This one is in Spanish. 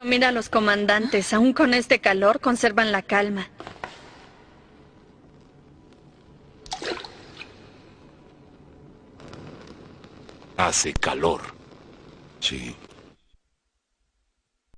Mira a los comandantes, aún con este calor, conservan la calma. Hace calor. Sí.